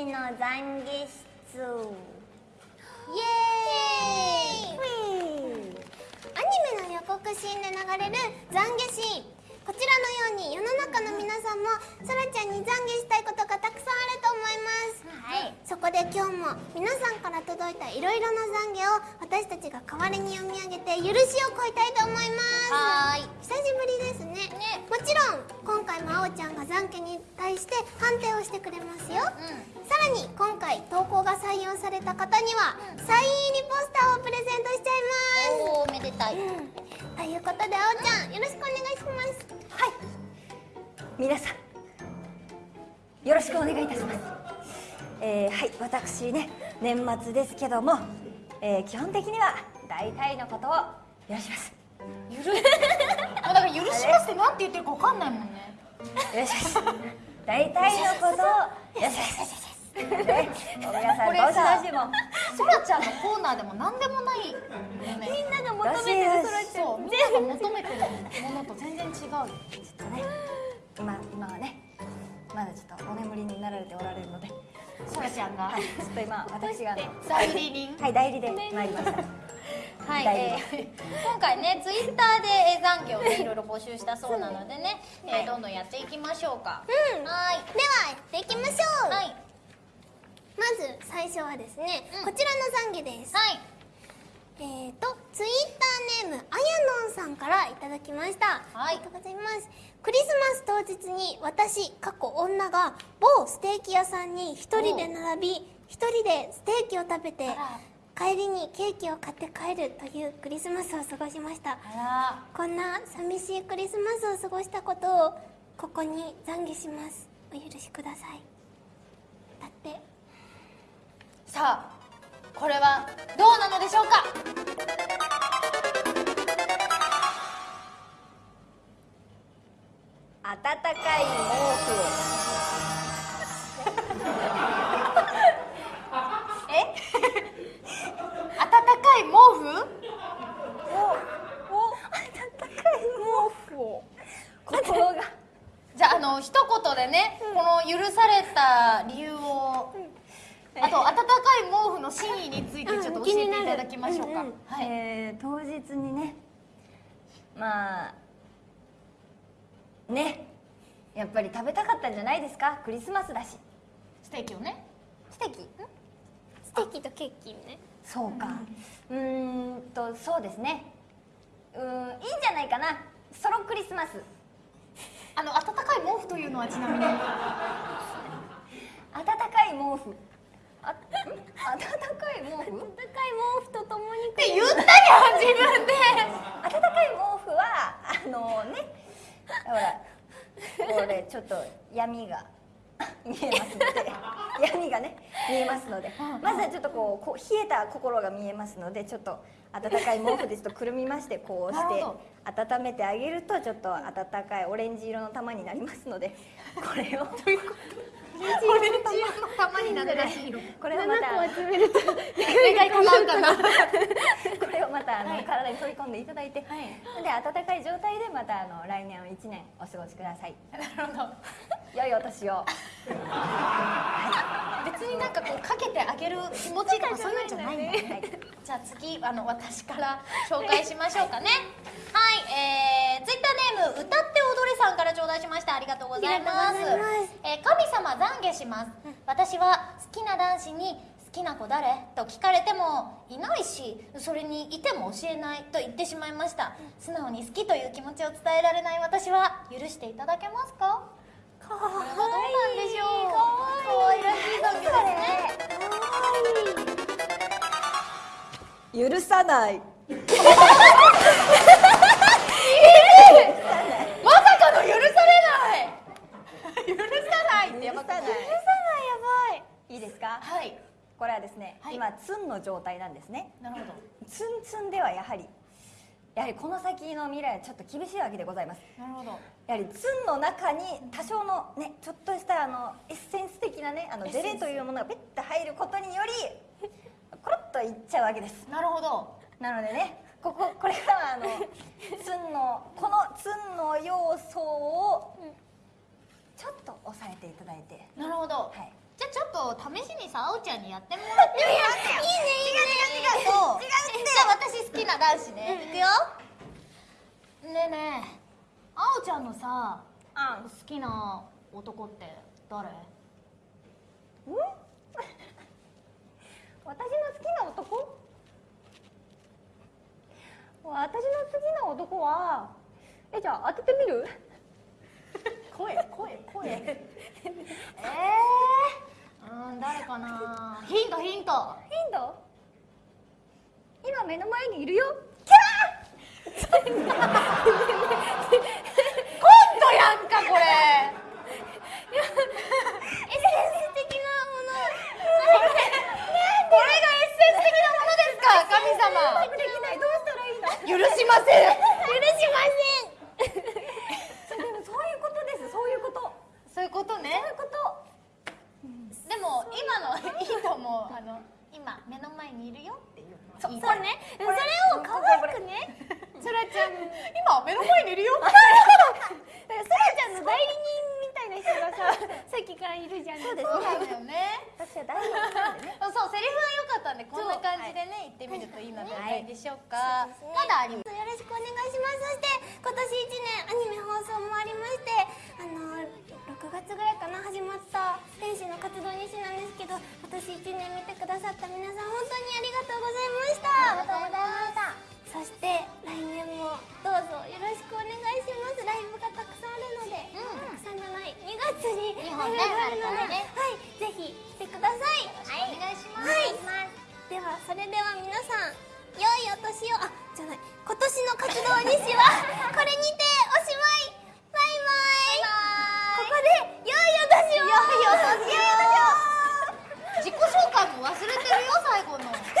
士の懺悔室イエーイ。アニメの予告シーンで流れる懺悔シーン。こちらのように世の中の皆さんもそらちゃんに懺悔今日も皆さんから届いたいろいろな懺悔を私たちが代わりに読み上げて許しを請いたいと思います。はーい。久しぶりですね。もちろん今回もあおちゃんが懺悔に対して判定をしてくれますよ、さらに今回投稿が採用された方には、サイン入りポスターをプレゼントしちゃいます。おおめでたい。ということであおちゃんよろしくお願いします。はい。皆さんよろしくお願いいたしますえー、はい私ね年末ですけども、えー、基本的には大体のことを許します。許 だから許しますってなんて言ってるか分かんないもんね。許します大体のことを許しますね皆さんどしさどしもそらちゃんのコーナーでも何でもないみんなが求めてるそらちゃんそうみんなが求めてるものと全然違うよ。ちょっとね今今はねまだちょっとお眠りになられておられるのでそらちゃんが。はいちょっと今私が。代理人。はい代理で参りました。はい、大えー今回ねツイッターでえー懺悔をねいろいろ募集したそうなのでね、えーどんどんやっていきましょうか。うん。はい。ではやっていきましょう、はい。まず最初はですね、うん。こちらの懺悔です。はいえーとツイッターネームあやのんさんからいただきました、はい。ありがとうございます。クリスマス当日に私過去女が某ステーキ屋さんに一人で並び一人でステーキを食べて帰りにケーキを買って帰るというクリスマスを過ごしました。あこんな寂しいクリスマスを過ごしたことをここに懺悔します。お許しください。だって。さあこれはどうなのでしょうか？温かい毛布 え？温かい毛布？を温かい毛布を。心が。じゃああの一言でね、この許された理由を、あと温かい毛布の真意についてちょっと教えていただきましょうか、うんうんはい、えー当日にねまあねやっぱり食べたかったんじゃないですか？クリスマスだし。ステーキをね。ステーキ？ステーキとケーキね。そうか。うーんとそうですね。うーんいいんじゃないかな。ソロクリスマス。あの温かい毛布というのはちなみに。温かい毛布あん温かい毛布？温かい毛布とともにって言ったじゃん自分で。温かい毛布はあのねほらこれちょっと闇が見えますので。闇がね見えますので。まずはちょっとこうこう冷えた心が見えますのでちょっと温かい毛布ですとくるみましてこうして温めてあげるとちょっと温かいオレンジ色の玉になりますのでこれを玉になるらしいよ これをまた。願い叶うかな。これをまたあの、体に取り込んでいただいて、で温かい状態でまたあの来年を1年お過ごしください。なるほど。良いお年を。別になんかこうかけてあげる気持ちとかそういうんじゃないんだね。はい。じゃあ次あの私から紹介しましょうかね。はい。えー、ツイッターネーム歌って踊れさんから頂戴しました。ありがとうございます。ありがとうございます。えー神様懺悔します。私は好きな男子に好きな子誰？と聞かれてもいないしそれにいても教えないと言ってしまいました。素直に好きという気持ちを伝えられない。私は許していただけますか？かわいいどうなんでしょう？かわいらしい。懺悔ですね許さない。まさかの許されない。許さないってやばくない？許さないやばい。いいですか？はいこれはですね、はい。今ツンの状態なんですね。なるほど。ツンツンではやはりやはりこの先の未来はちょっと厳しいわけでございます。なるほど。やはりツンの中に多少のねちょっとしたあのエッセンス的なねあのデレというものがペッと入ることによりコロッといっちゃうわけです。なるほど。なのでねこここれからはあの ツンのこのツンの要素をちょっと抑えていただいて。なるほど。はいちょっと試しにさあおちゃんにやってもらっていい？ねいいね違う違う違うそうじゃあ私好きな男子ね、いくよ。ねえねえあおちゃんのさあ好きな男って誰？私の好きな男？私の好きな男はえじゃあ当ててみる？声 声声。えー、うん誰かな？ヒントヒント。ヒント？今目の前にいるよ。コントやんかこれ。エッセンス的なもの。これがエッセンス的なものですか神様。許しません許しまそうでもそういうことですそういうことそういうことねそういうことでも今のいいと思うあの今目の前にいるよっていうのはいいせんそうね。それを可愛くねそらちゃん今目の前にいるよだからそらちゃんの代理人みたいな人がささっきからいるじゃんそうですよね私は大好きなんでねそうセリフは良かったんでこんな感じでね言ってみるといいのではないでしょうかまだありますよろしくお願いしますそして今年1年アニメ放送もありましてあの6月ぐらいかな始まった私1年見てくださった皆さん本当にありがとうございました。ありがとうございました。そして来年もどうぞよろしくお願いします。ライブがたくさんあるので、うん、たくさんじゃない2月にライブがあるので、ね、はいぜひ来てください。はい。お願いします、はい、ではそれでは皆さん良いお年をあじゃない今年の活動日誌はこれにておしまい。バイバイ。ここで忘れてるよ最後の。